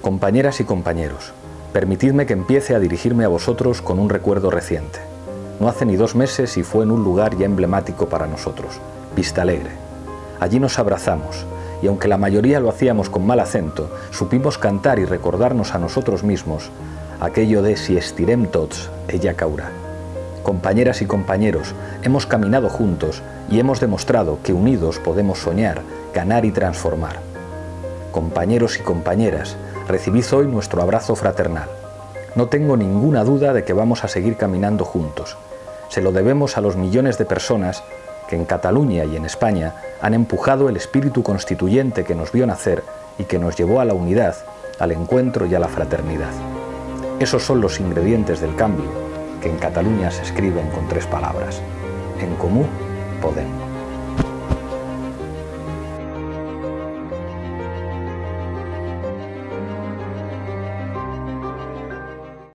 Compañeras y compañeros, permitidme que empiece a dirigirme a vosotros con un recuerdo reciente. No hace ni dos meses y fue en un lugar ya emblemático para nosotros, Vista Alegre. Allí nos abrazamos, y aunque la mayoría lo hacíamos con mal acento, supimos cantar y recordarnos a nosotros mismos aquello de si estirem tots, ella caurá. Compañeras y compañeros, hemos caminado juntos y hemos demostrado que unidos podemos soñar, ganar y transformar. Compañeros y compañeras, recibid hoy nuestro abrazo fraternal. No tengo ninguna duda de que vamos a seguir caminando juntos. Se lo debemos a los millones de personas que en Cataluña y en España han empujado el espíritu constituyente que nos vio nacer y que nos llevó a la unidad, al encuentro y a la fraternidad. Esos son los ingredientes del cambio que en Cataluña se escriben con tres palabras. En comú, Podem.